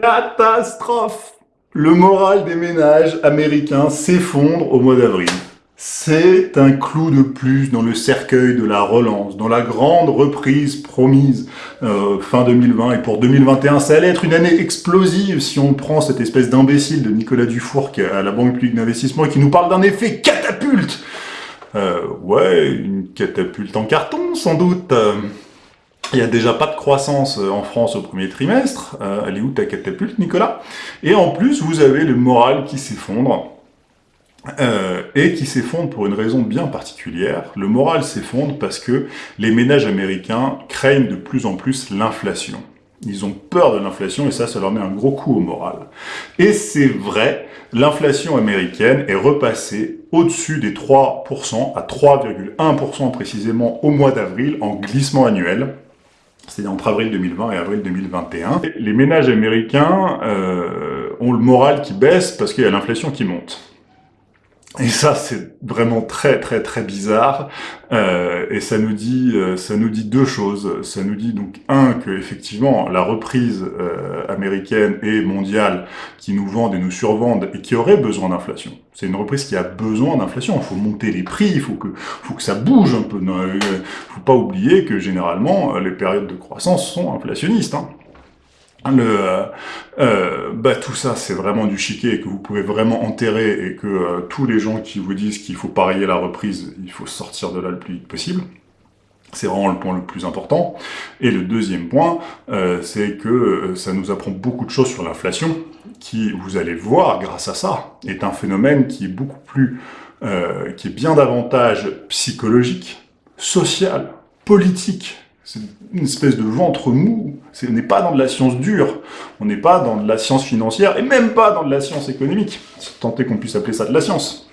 Catastrophe Le moral des ménages américains s'effondre au mois d'avril. C'est un clou de plus dans le cercueil de la relance, dans la grande reprise promise euh, fin 2020 et pour 2021. Ça allait être une année explosive si on prend cette espèce d'imbécile de Nicolas Dufour qui est à la Banque publique d'investissement et qui nous parle d'un effet catapulte. Euh, ouais, une catapulte en carton sans doute. Il n'y a déjà pas de croissance euh, en France au premier trimestre. Euh, elle est où ta catapulte, Nicolas Et en plus, vous avez le moral qui s'effondre. Euh, et qui s'effondre pour une raison bien particulière. Le moral s'effondre parce que les ménages américains craignent de plus en plus l'inflation. Ils ont peur de l'inflation et ça, ça leur met un gros coup au moral. Et c'est vrai, l'inflation américaine est repassée au-dessus des 3%, à 3,1% précisément au mois d'avril, en glissement annuel c'est-à-dire entre avril 2020 et avril 2021. Les ménages américains euh, ont le moral qui baisse parce qu'il y a l'inflation qui monte. Et ça, c'est vraiment très très très bizarre. Euh, et ça nous dit euh, ça nous dit deux choses. Ça nous dit donc un que effectivement la reprise euh, américaine et mondiale qui nous vendent et nous survendent et qui aurait besoin d'inflation. C'est une reprise qui a besoin d'inflation. Il faut monter les prix, il faut que faut que ça bouge un peu. Il faut pas oublier que généralement les périodes de croissance sont inflationnistes. Hein le, euh, euh, bah, tout ça, c'est vraiment du chiquet et que vous pouvez vraiment enterrer et que euh, tous les gens qui vous disent qu'il faut parier la reprise, il faut sortir de là le plus vite possible. C'est vraiment le point le plus important. Et le deuxième point, c'est que ça nous apprend beaucoup de choses sur l'inflation, qui, vous allez le voir, grâce à ça, est un phénomène qui est beaucoup plus, qui est bien davantage psychologique, social, politique, c'est une espèce de ventre mou. On n'est pas dans de la science dure, on n'est pas dans de la science financière, et même pas dans de la science économique, tant qu'on puisse appeler ça de la science.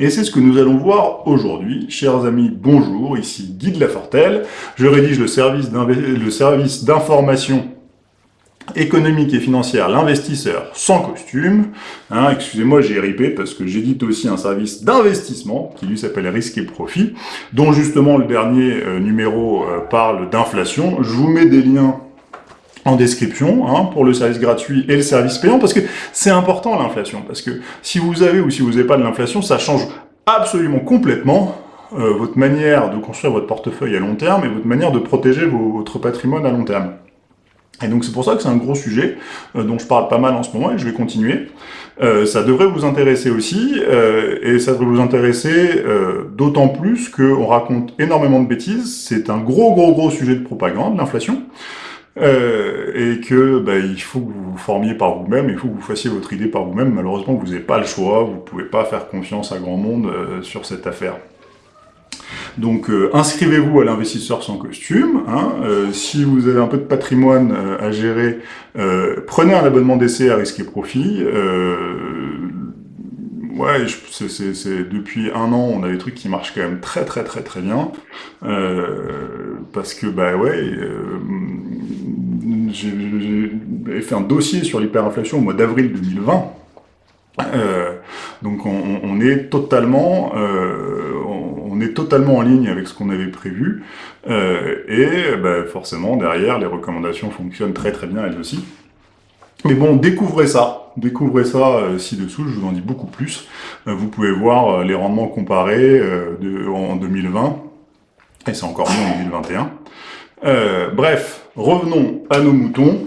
Et c'est ce que nous allons voir aujourd'hui. Chers amis, bonjour, ici Guy de Lafortelle. Je rédige le service d'information économique et financière, l'investisseur sans costume. Hein, Excusez-moi, j'ai ripé parce que j'édite aussi un service d'investissement qui lui s'appelle Risque et Profit, dont justement le dernier euh, numéro euh, parle d'inflation. Je vous mets des liens en description hein, pour le service gratuit et le service payant, parce que c'est important l'inflation, parce que si vous avez ou si vous n'avez pas de l'inflation, ça change absolument complètement euh, votre manière de construire votre portefeuille à long terme et votre manière de protéger votre patrimoine à long terme. Et donc c'est pour ça que c'est un gros sujet euh, dont je parle pas mal en ce moment et je vais continuer. Euh, ça devrait vous intéresser aussi, euh, et ça devrait vous intéresser d'autant plus qu'on raconte énormément de bêtises. C'est un gros gros gros sujet de propagande, l'inflation. et que bah, il faut que vous vous formiez par vous-même, il faut que vous fassiez votre idée par vous-même. Malheureusement, vous n'avez pas le choix, vous pouvez pas faire confiance à grand monde sur cette affaire. Donc euh, inscrivez-vous à l'investisseur sans costume. Hein. Euh, si vous avez un peu de patrimoine euh, à gérer, prenez un abonnement d'essai à risque et profit. ouais, depuis un an, on a des trucs qui marchent quand même très très très très bien. parce que, bah ouais, j'ai fait un dossier sur l'hyperinflation au mois d'avril 2020. donc on, est totalement, on est totalement en ligne avec ce qu'on avait prévu, euh, et bah, forcément, derrière, les recommandations fonctionnent très très bien elles aussi. Mais bon, découvrez ça, découvrez ça euh, ci-dessous, je vous en dis beaucoup plus. Euh, vous pouvez voir les rendements comparés en 2020, et c'est encore mieux en 2021. bref, revenons à nos moutons.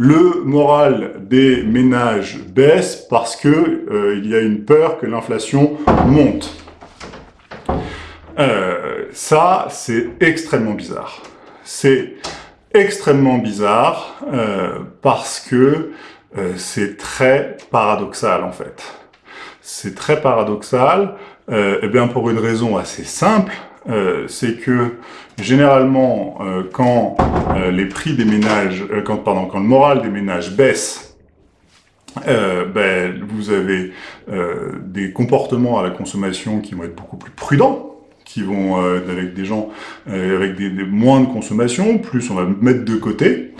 le moral des ménages baisse parce que il y a une peur que l'inflation monte. Euh, ça, c'est extrêmement bizarre. C'est extrêmement bizarre euh, parce que euh, c'est très paradoxal, en fait. C'est très paradoxal, et eh bien pour une raison assez simple, c'est que généralement, quand les prix des ménages, quand, pardon, quand le moral des ménages baisse, ben, vous avez des comportements à la consommation qui vont être beaucoup plus prudents, qui vont euh, avec des gens euh, avec des, moins de consommation, plus on va mettre de côté.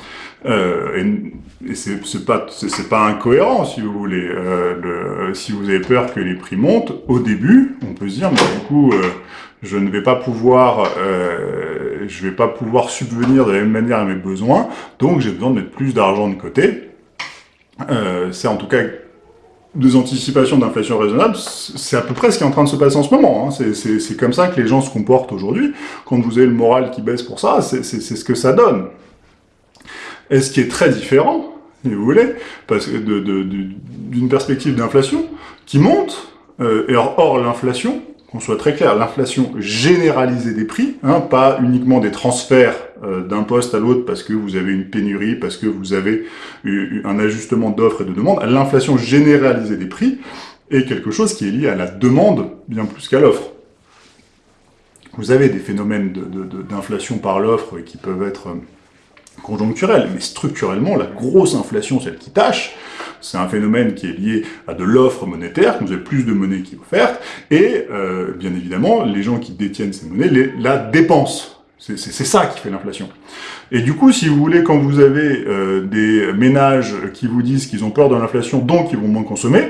Euh, et, et c'est pas c'est pas incohérent si vous voulez. Euh, le, si vous avez peur que les prix montent, au début, on peut se dire mais du coup je ne vais pas pouvoir, euh, je vais pas pouvoir subvenir de la même manière à mes besoins, donc j'ai besoin de mettre plus d'argent de côté. Euh, c'est en tout cas des anticipations d'inflation raisonnable, c'est à peu près ce qui est en train de se passer en ce moment. Hein. C'est comme ça que les gens se comportent aujourd'hui. Quand vous avez le moral qui baisse pour ça, c'est ce que ça donne. Et ce qui est très différent, si vous voulez, d'une perspective d'inflation qui monte, euh, et or, l'inflation, qu'on soit très clair, l'inflation généralisée des prix, hein, pas uniquement des transferts euh, d'un poste à l'autre parce que vous avez une pénurie, parce que vous avez un ajustement d'offres et de demandes, l'inflation généralisée des prix est quelque chose qui est lié à la demande bien plus qu'à l'offre. Vous avez des phénomènes d'inflation par l'offre qui peuvent être conjoncturels, mais structurellement, la grosse inflation, celle qui tâche, c'est un phénomène qui est lié à de l'offre monétaire, vous avez plus de monnaie qui est offerte, et euh, bien évidemment, les gens qui détiennent ces monnaies la dépensent. C'est ça qui fait l'inflation. Et du coup, si vous voulez, quand vous avez euh, des ménages qui vous disent qu'ils ont peur de l'inflation, donc ils vont moins consommer,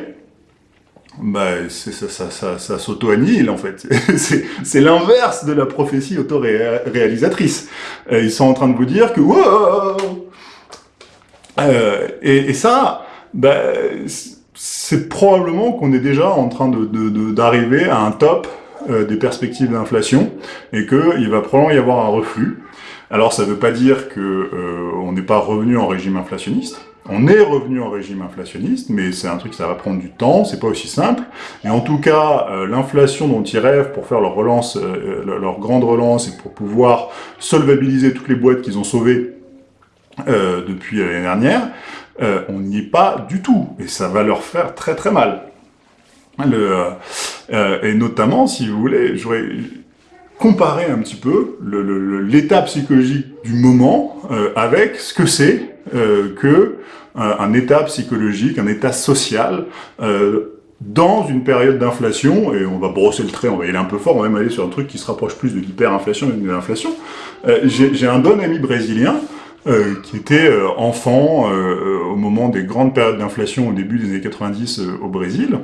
bah, ça, ça, ça, ça s'auto-annihile, en fait. C'est l'inverse de la prophétie auto-réalisatrice. Euh, ils sont en train de vous dire que... Wow euh, et, ça, bah, c'est probablement qu'on est déjà en train d'arriver à un top euh, des perspectives d'inflation et qu'il va probablement y avoir un reflux. Alors ça ne veut pas dire que on n'est pas revenu en régime inflationniste. On est revenu en régime inflationniste, mais c'est un truc ça va prendre du temps, c'est pas aussi simple. Et en tout cas, euh, l'inflation dont ils rêvent pour faire leur relance, euh, leur grande relance et pour pouvoir solvabiliser toutes les boîtes qu'ils ont sauvées euh, depuis l'année dernière, euh, on n'y est pas du tout, et ça va leur faire très très mal. Euh, et notamment, si vous voulez, j'aurais comparé un petit peu l'état psychologique du moment euh, avec ce que c'est que un état psychologique, un état social dans une période d'inflation, et on va brosser le trait, on va y aller un peu fort, on va même aller sur un truc qui se rapproche plus de l'hyperinflation que de l'inflation. J'ai un bon ami brésilien euh, qui était euh, enfant euh, au moment des grandes périodes d'inflation au début des années 90 au Brésil,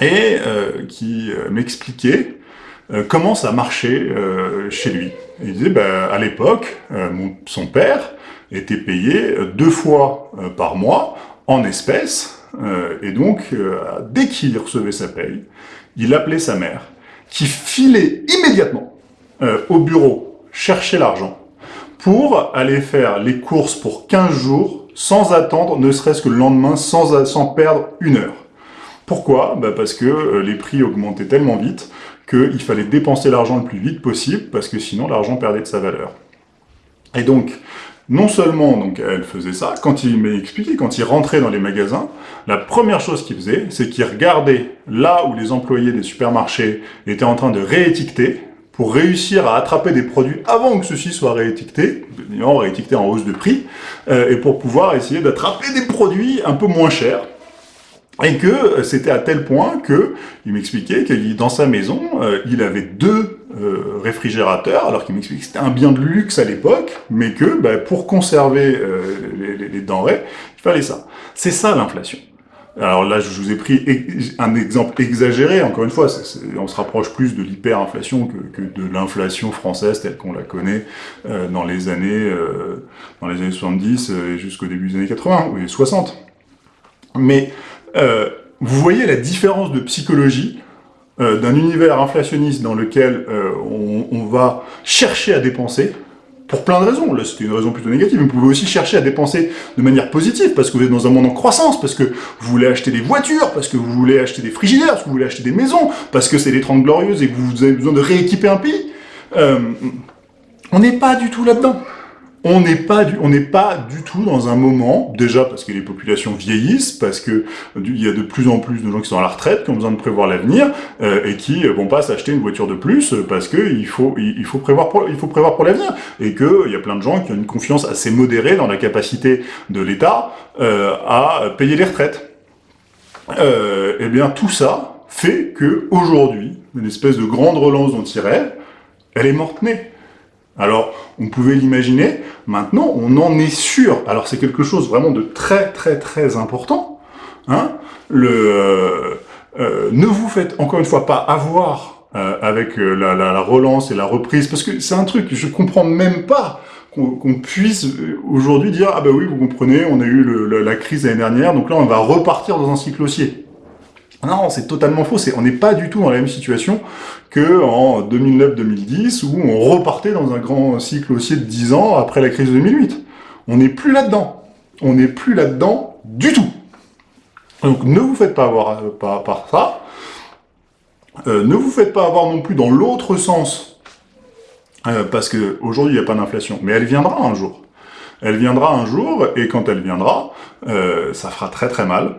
et qui m'expliquait comment ça marchait chez lui. il disait, bah, à l'époque, son père était payé deux fois par mois en espèces, et donc, dès qu'il recevait sa paye, il appelait sa mère, qui filait immédiatement au bureau chercher l'argent, pour aller faire les courses pour 15 jours, sans attendre, ne serait-ce que le lendemain, sans, sans perdre une heure. Pourquoi? Bah Parce que euh, les prix augmentaient tellement vite qu'il fallait dépenser l'argent le plus vite possible, parce que sinon l'argent perdait de sa valeur. Et donc, non seulement donc elle faisait ça, quand il m'a expliqué, quand il rentrait dans les magasins, la première chose qu'il faisait, c'est qu'il regardait là où les employés des supermarchés étaient en train de réétiqueter, pour réussir à attraper des produits avant que ceux-ci soient réétiquetés, réétiquetés en hausse de prix, euh, et pour pouvoir essayer d'attraper des produits un peu moins chers. Et que c'était à tel point que il m'expliquait que dans sa maison, euh, il avait deux réfrigérateurs, alors qu'il m'expliquait que c'était un bien de luxe à l'époque, mais que bah, pour conserver les, les denrées, il fallait ça. C'est ça l'inflation. Alors là, je vous ai pris un exemple exagéré, encore une fois, on se rapproche plus de l'hyperinflation que, que, de l'inflation française telle qu'on la connaît euh, dans les années euh, dans les années 70 euh, et jusqu'au début des années 80, ou 60. Mais vous voyez la différence de psychologie d'un univers inflationniste dans lequel on, on va chercher à dépenser, pour plein de raisons. Là, c'était une raison plutôt négative. Vous pouvez aussi chercher à dépenser de manière positive, parce que vous êtes dans un monde en croissance, parce que vous voulez acheter des voitures, parce que vous voulez acheter des frigidaires, parce que vous voulez acheter des maisons, parce que c'est les 30 glorieuses et que vous avez besoin de rééquiper un pays. Euh, on n'est pas du tout là-dedans on n'est pas, du, tout dans un moment, déjà parce que les populations vieillissent, parce que il y a de plus en plus de gens qui sont à la retraite, qui ont besoin de prévoir l'avenir, euh, et qui vont pas s'acheter une voiture de plus, parce que il faut, prévoir pour, l'avenir, et que il y a plein de gens qui ont une confiance assez modérée dans la capacité de l'État euh, à payer les retraites. Euh, et eh bien tout ça fait que aujourd'hui, une espèce de grande relance dont il rêve, elle est morte-née. Alors, on pouvait l'imaginer, maintenant, on en est sûr. Alors, c'est quelque chose vraiment de très, très, très important. Hein le, euh, euh, ne vous faites, encore une fois, pas avoir euh, avec la, la, relance et la reprise, parce que c'est un truc, je comprends même pas qu'on puisse aujourd'hui dire « Ah ben oui, vous comprenez, on a eu le, la, crise l'année dernière, donc là on va repartir dans un cycle haussier ». Non, c'est totalement faux, on n'est pas du tout dans la même situation que en 2009-2010, où on repartait dans un grand cycle haussier de 10 ans après la crise de 2008. On n'est plus là-dedans. On n'est plus là-dedans du tout. Donc ne vous faites pas avoir par, par ça. Euh, ne vous faites pas avoir non plus dans l'autre sens, euh, parce qu'aujourd'hui, il n'y a pas d'inflation, mais elle viendra un jour. Elle viendra un jour, et quand elle viendra, euh, ça fera très très mal.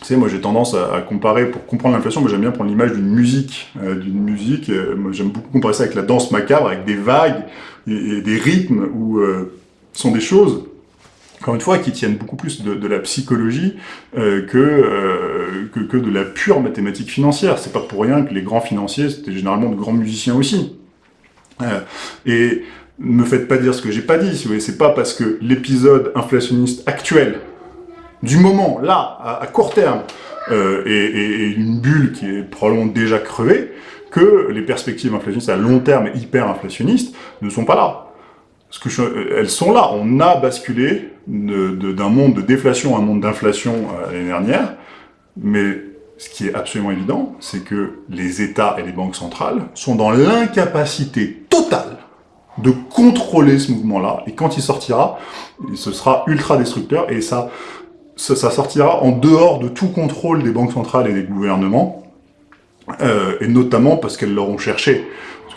Tu sais, moi j'ai tendance à, comparer, pour comprendre l'inflation, moi j'aime bien prendre l'image d'une musique, d'une musique, moi j'aime beaucoup comparer ça avec la danse macabre, avec des vagues, et, des rythmes, où sont des choses encore une fois, qui tiennent beaucoup plus de, la psychologie euh, euh, que, que, de la pure mathématique financière. C'est pas pour rien que les grands financiers, c'était généralement de grands musiciens aussi. Euh, et ne me faites pas dire ce que j'ai pas dit, si vous voulez, c'est pas parce que l'épisode inflationniste actuel, du moment, là, à, court terme, est, une bulle qui est probablement déjà crevée, que les perspectives inflationnistes à long terme et hyper inflationnistes ne sont pas là. Que elles sont là. On a basculé d'un monde de déflation à un monde d'inflation euh, l'année dernière, mais ce qui est absolument évident, c'est que les États et les banques centrales sont dans l'incapacité totale de contrôler ce mouvement-là, et quand il sortira, ce sera ultra destructeur, et ça, ça, sortira en dehors de tout contrôle des banques centrales et des gouvernements, euh, et notamment parce qu'elles l'auront cherché.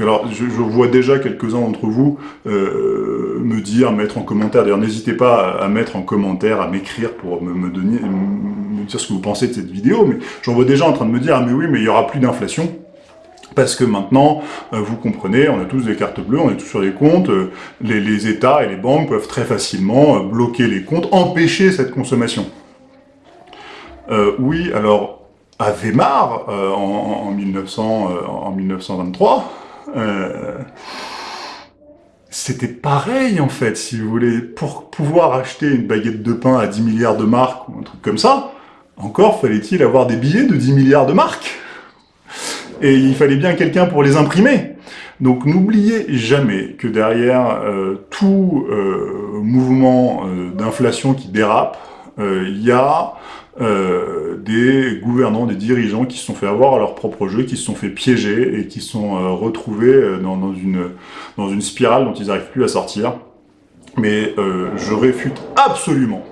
Alors, je, vois déjà quelques-uns d'entre vous euh, me dire, mettre en commentaire, d'ailleurs n'hésitez pas à, mettre en commentaire, à m'écrire pour me, donner, me dire ce que vous pensez de cette vidéo, mais j'en vois déjà en train de me dire, ah mais oui, mais il y aura plus d'inflation, parce que maintenant, euh, vous comprenez, on a tous des cartes bleues, on est tous sur des comptes, euh, les, États et les banques peuvent très facilement bloquer les comptes, empêcher cette consommation. oui, alors, à Weimar, en, en, 1900, en 1923, euh, c'était pareil en fait, si vous voulez, pour pouvoir acheter une baguette de pain à 10 milliards de marques ou un truc comme ça, encore fallait-il avoir des billets de 10 milliards de marques et il fallait bien quelqu'un pour les imprimer. Donc n'oubliez jamais que derrière euh, tout euh, mouvement d'inflation qui dérape, il y a euh, des gouvernants, des dirigeants qui se sont fait avoir à leur propre jeu, qui se sont fait piéger et qui sont euh, retrouvés euh, dans, une, dans une spirale dont ils n'arrivent plus à sortir. Mais je réfute absolument,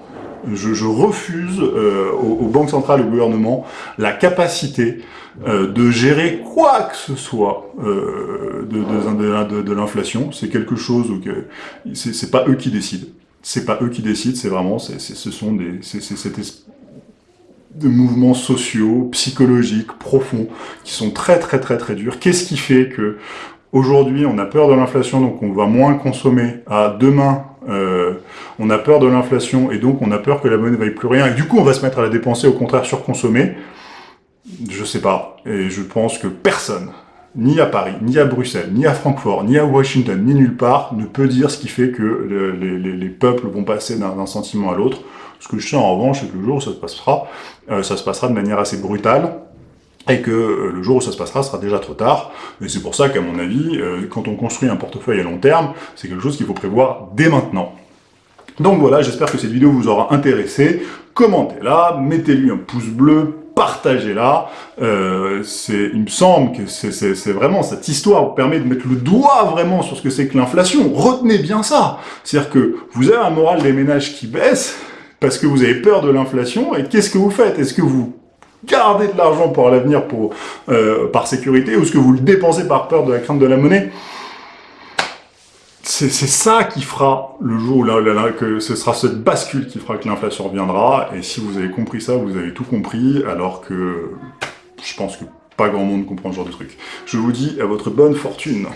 je, refuse aux, banques centrales et au gouvernement la capacité de gérer quoi que ce soit de, de, de, l'inflation. C'est quelque chose où c'est pas eux qui décident. C'est pas eux qui décident, c'est vraiment, ce sont des, de mouvements sociaux, psychologiques, profonds, qui sont très très très très durs. Qu'est-ce qui fait que aujourd'hui on a peur de l'inflation, donc on va moins consommer, à demain euh, on a peur de l'inflation et donc on a peur que la monnaie ne vaille plus rien, et du coup on va se mettre à la dépenser, au contraire surconsommer. Je sais pas, et je pense que personne, ni à Paris, ni à Bruxelles, ni à Francfort, ni à Washington, ni nulle part, ne peut dire ce qui fait que les, les peuples vont passer d'un sentiment à l'autre. Ce que je sais en revanche, c'est que le jour ça se passera, euh, ça se passera de manière assez brutale, et que euh, le jour où ça se passera sera déjà trop tard. Et c'est pour ça qu'à mon avis, euh, quand on construit un portefeuille à long terme, c'est quelque chose qu'il faut prévoir dès maintenant. Donc voilà, j'espère que cette vidéo vous aura intéressé. Commentez-la, mettez-lui un pouce bleu, partagez-la. Euh, il me semble que c'est vraiment cette histoire vous permet de mettre le doigt vraiment sur ce que c'est que l'inflation. Retenez bien ça. C'est-à-dire que vous avez un moral des ménages qui baisse, parce que vous avez peur de l'inflation, et qu'est-ce que vous faites? Est-ce que vous gardez de l'argent pour l'avenir pour euh, par sécurité, ou est-ce que vous le dépensez par peur de la crainte de la monnaie. C'est ça qui fera le jour où là, là, que ce sera cette bascule qui fera que l'inflation reviendra, et si vous avez compris ça, vous avez tout compris, alors que je pense que pas grand monde comprend ce genre de truc. Je vous dis à votre bonne fortune